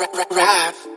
ride.